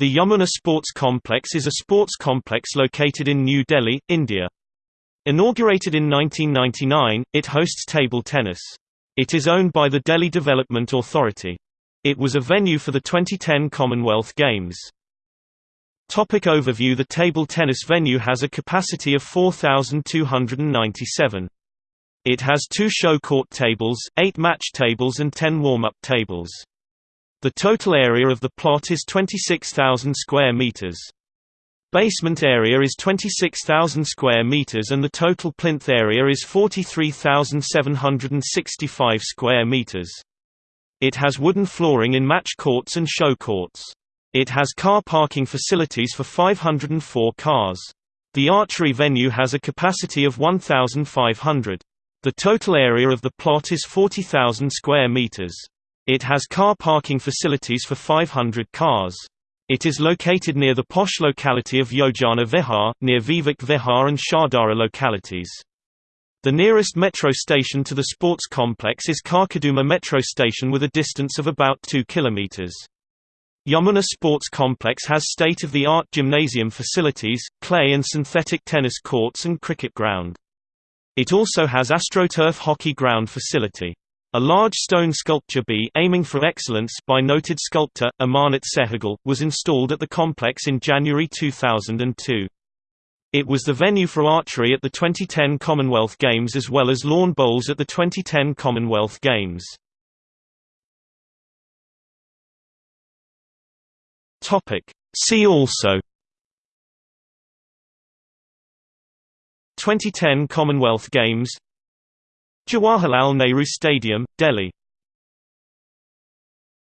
The Yamuna Sports Complex is a sports complex located in New Delhi, India. Inaugurated in 1999, it hosts table tennis. It is owned by the Delhi Development Authority. It was a venue for the 2010 Commonwealth Games. Topic overview The table tennis venue has a capacity of 4,297. It has two show court tables, eight match tables and ten warm-up tables. The total area of the plot is 26,000 square meters. Basement area is 26,000 square meters and the total plinth area is 43,765 square meters. It has wooden flooring in match courts and show courts. It has car parking facilities for 504 cars. The archery venue has a capacity of 1,500. The total area of the plot is 40,000 square meters. It has car parking facilities for 500 cars. It is located near the posh locality of Yojana Vihar, near Vivek Vihar and Shahdara localities. The nearest metro station to the sports complex is Karkarduma metro station with a distance of about 2 km. Yamuna Sports Complex has state-of-the-art gymnasium facilities, clay and synthetic tennis courts and cricket ground. It also has AstroTurf hockey ground facility. A large stone sculpture B aiming for excellence by noted sculptor, Amarnath Sehgal, was installed at the complex in January 2002. It was the venue for archery at the 2010 Commonwealth Games as well as lawn bowls at the 2010 Commonwealth Games. See also 2010 Commonwealth Games Jawaharlal Nehru Stadium, Delhi